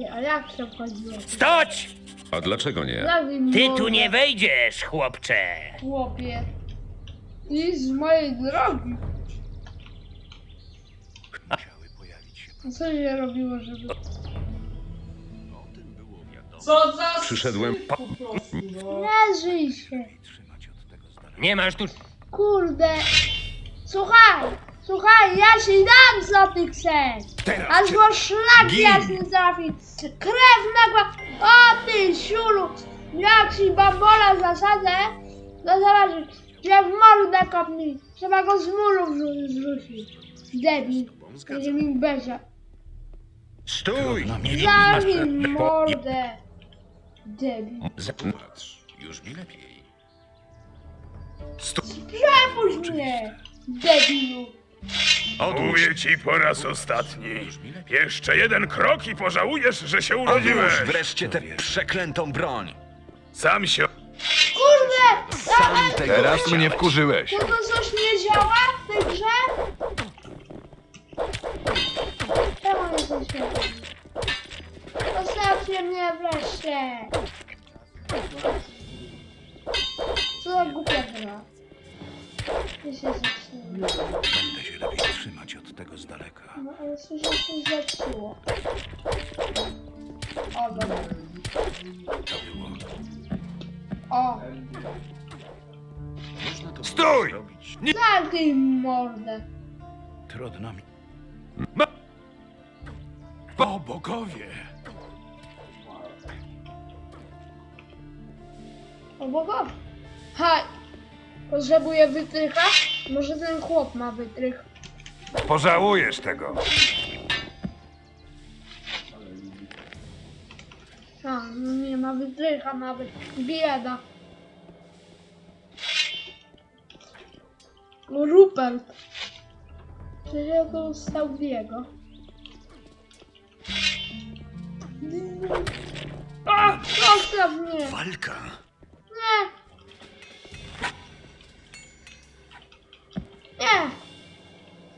Ty, A jak się wchodziło? Stoć! A dlaczego nie? Ty tu nie wejdziesz, chłopcze. Chłopie. I z mojej drogi. A co się robiło, żeby... Co za Przyszedłem syf po prostu, no. Nie żyj się. Nie masz tu... Kurde. Słuchaj. Słuchaj, ja się dam za tych sen. Aż go szlak jasny trafi. Krew nagła. O ty siulu. Jak ci bambola zasadzę, to zobaczysz. Jak w mordę kopnij. Trzeba go z muru zrzucić. Debil. Będzie mi bezia. Stój! Zamknij mordę. Debil. Patrz, już mi lepiej. Przepuść mnie. Debilu. Mówię ci po raz ostatni. Jeszcze jeden krok i pożałujesz, że się urodziłeś. Odłóż wreszcie tę przeklętą broń. Sam się... Kurde! Sam tego Teraz chciałeś. mnie wkurzyłeś. To to coś nie działa w tej grze? Czemu nie? Zostawcie mnie wreszcie! Co za głupia gra? Nie się zepsuło. Będę się lepiej trzymać od tego z daleka. No ale coś się zepsuło. O, dobra. O! Stój! Zamknij mordę! Trudno mi. O bogowie! O Boga! Haj! Potrzebuję wytrycha? Może ten chłop ma wytrych. Pożałujesz tego. A, no nie ma wytrycha nawet. Bieda. No, Rupert. Przecież ja to stał w jego. A! Zostaw mnie! Walka. Nie!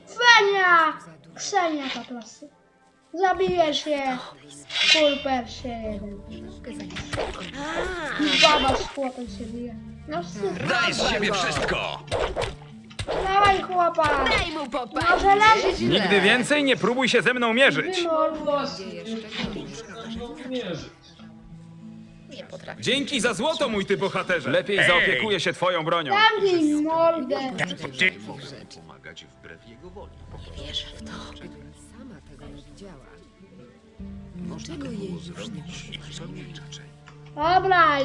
Fenia! Ksenia po prostu. Zabijesz się! Kulper się jeden. Baba z chłopem się bije. No wstyd. Daj z siebie wszystko! Dawaj chłopa! Daj mu popalić. Może leży ci Nigdy więcej nie próbuj się ze mną mierzyć. wymordo. Nie potrafię. Dzięki za złoto, mój ty bohaterze. Lepiej zaopiekuję się twoją bronią. Zamknij mordę. Pomagać wbrew jego woli. Wierzę w to. Sama tego nie widziała. Dlaczego jej już nie Dobra,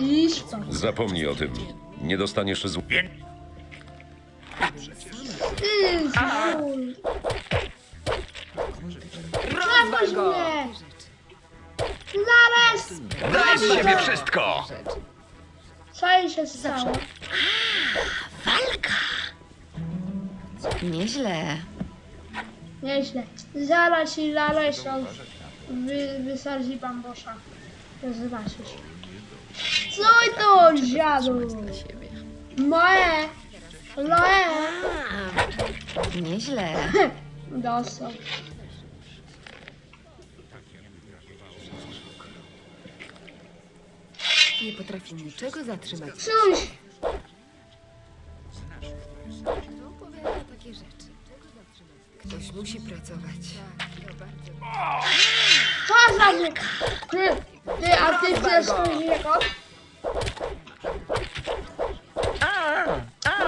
to. Zapomnij o tym. Nie dostaniesz zł... Ty. Przepuść mnie! Zaraz! Daj z siebie wszystko! Co jej się stało? Nieźle. Nieźle. Zaraz ci Lalesza wy, wysadzi bambosza. To zobaczysz. Co to, dziadu? Moje! Loe! Nieźle. Dostał. Nie potrafi niczego zatrzymać. Cóż! Kto opowiada takie rzeczy? Ktoś musi pracować. Co za mnie? Ty, ty, a ty chcesz jako?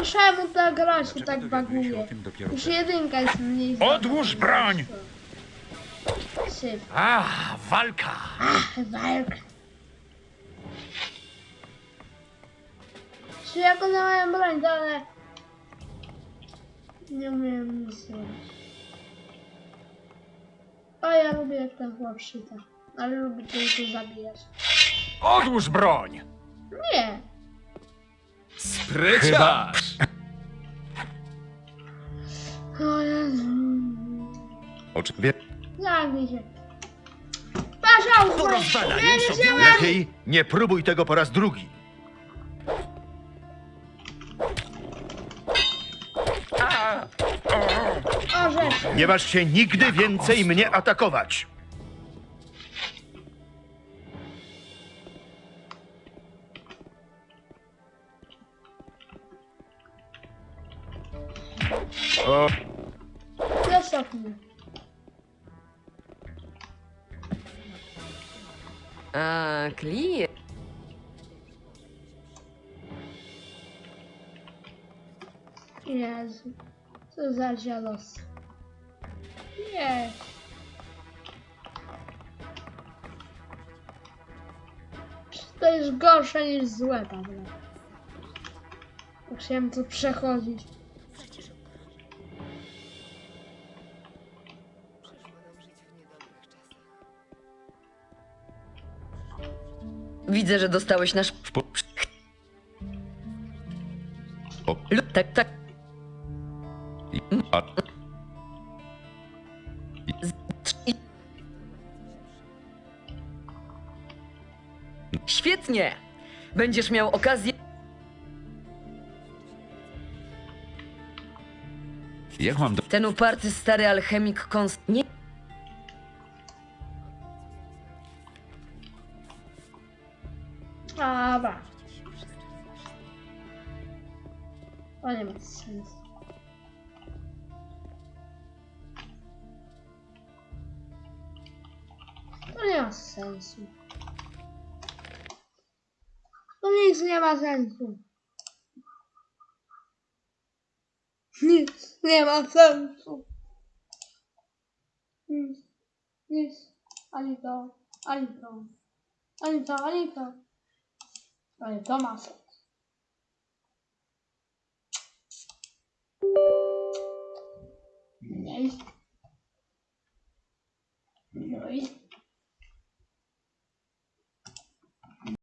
Czemu ta gra się tak baguje? Już jedynka jest mniej Odłóż broń! Syf. A, walka! Walk. Czy jako na moją broń, to ale... Nie umiem nic zrobić. O, ja lubię jak ten chłop szyta. Ale lubię tylko zabijać. Odłóż broń! Nie! Spryciarz! O Jezu. Oczy... Zamknij się. Pasza, Porozwalaj nie sobie wziąłem! Lepiej nie próbuj tego po raz drugi. Nie masz się nigdy więcej mnie atakować. O. Zostaw mnie. A, klient. Jezu. Co za. Nie. To jest gorsze niż złe, Paweł. Musiałem to przechodzić. Widzę, że dostałeś nasz... O. Lu- Tak, tak. Świetnie! Będziesz miał okazję... jak mam do... Ten uparty stary alchemik kons... Nie... ma sensu. Nic nie ma sensu. Nic nie ma sensu. Nic. Nic. Ani to, ani to. Ani to, ani to. Ma sens.